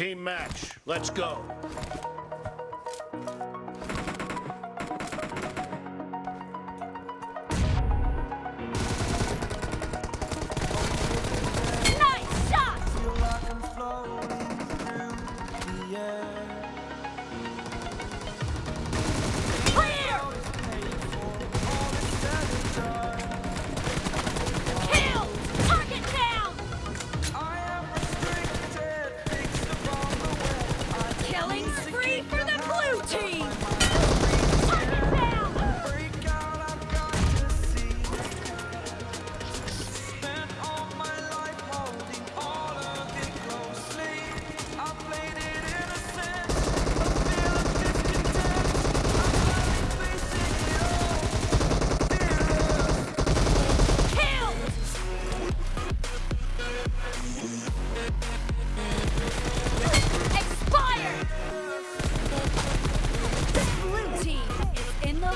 Team match. Let's go.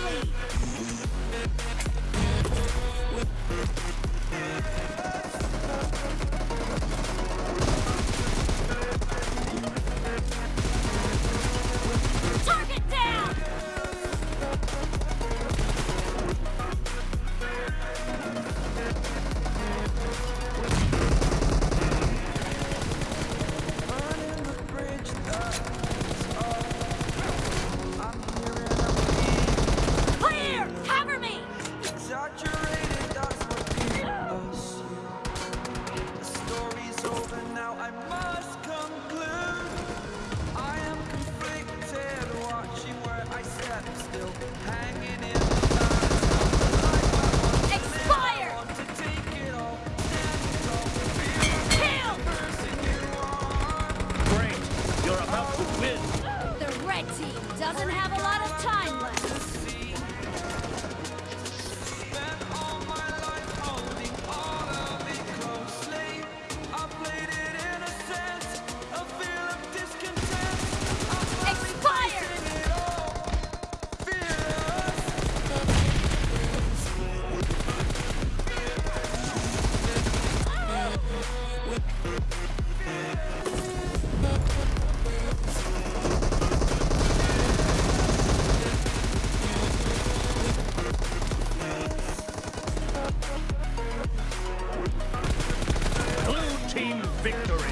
Billy. out. The red team doesn't have a lot of time left. victory.